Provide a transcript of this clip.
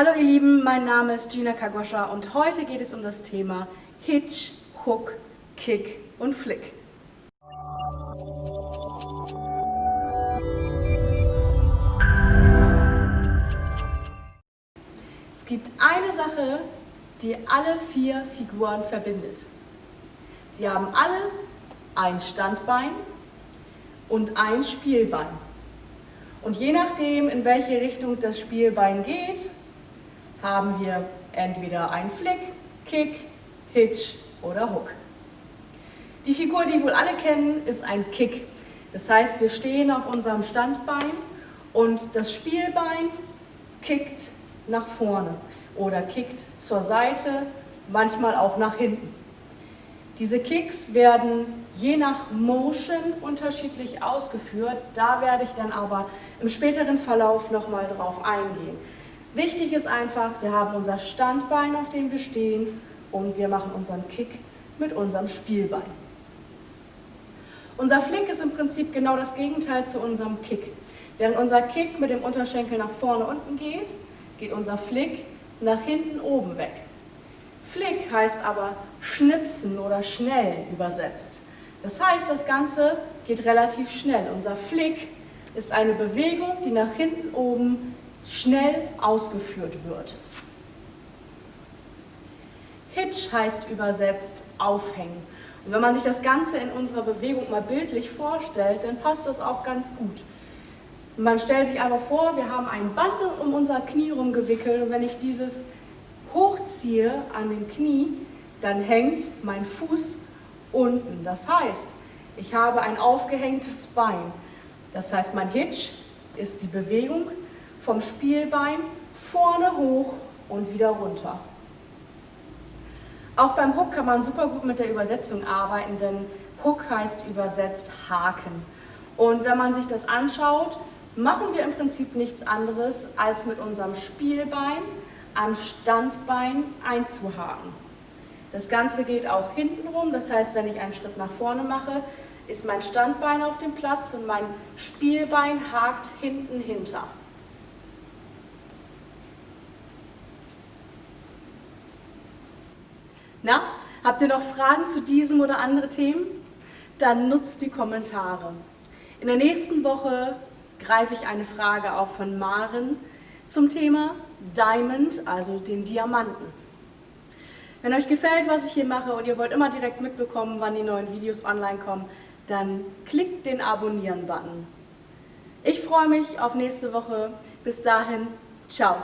Hallo ihr Lieben, mein Name ist Gina Kagoscha und heute geht es um das Thema Hitch, Hook, Kick und Flick. Es gibt eine Sache, die alle vier Figuren verbindet. Sie haben alle ein Standbein und ein Spielbein. Und je nachdem, in welche Richtung das Spielbein geht, haben wir entweder einen Flick, Kick, Hitch oder Hook. Die Figur, die wohl alle kennen, ist ein Kick. Das heißt, wir stehen auf unserem Standbein und das Spielbein kickt nach vorne oder kickt zur Seite, manchmal auch nach hinten. Diese Kicks werden je nach Motion unterschiedlich ausgeführt. Da werde ich dann aber im späteren Verlauf nochmal drauf eingehen. Wichtig ist einfach, wir haben unser Standbein, auf dem wir stehen und wir machen unseren Kick mit unserem Spielbein. Unser Flick ist im Prinzip genau das Gegenteil zu unserem Kick. Während unser Kick mit dem Unterschenkel nach vorne unten geht, geht unser Flick nach hinten oben weg. Flick heißt aber schnipsen oder schnell übersetzt. Das heißt, das Ganze geht relativ schnell. Unser Flick ist eine Bewegung, die nach hinten oben schnell ausgeführt wird. Hitch heißt übersetzt aufhängen. Und wenn man sich das Ganze in unserer Bewegung mal bildlich vorstellt, dann passt das auch ganz gut. Man stellt sich einfach vor, wir haben ein Band um unser Knie rumgewickelt und wenn ich dieses hochziehe an dem Knie, dann hängt mein Fuß unten. Das heißt, ich habe ein aufgehängtes Bein. Das heißt, mein Hitch ist die Bewegung vom Spielbein vorne hoch und wieder runter. Auch beim Hook kann man super gut mit der Übersetzung arbeiten, denn Hook heißt übersetzt Haken. Und wenn man sich das anschaut, machen wir im Prinzip nichts anderes, als mit unserem Spielbein am Standbein einzuhaken. Das Ganze geht auch hinten rum, das heißt, wenn ich einen Schritt nach vorne mache, ist mein Standbein auf dem Platz und mein Spielbein hakt hinten hinter. Na, habt ihr noch Fragen zu diesem oder anderen Themen? Dann nutzt die Kommentare. In der nächsten Woche greife ich eine Frage auf von Maren zum Thema Diamond, also den Diamanten. Wenn euch gefällt, was ich hier mache und ihr wollt immer direkt mitbekommen, wann die neuen Videos online kommen, dann klickt den Abonnieren-Button. Ich freue mich auf nächste Woche. Bis dahin, ciao.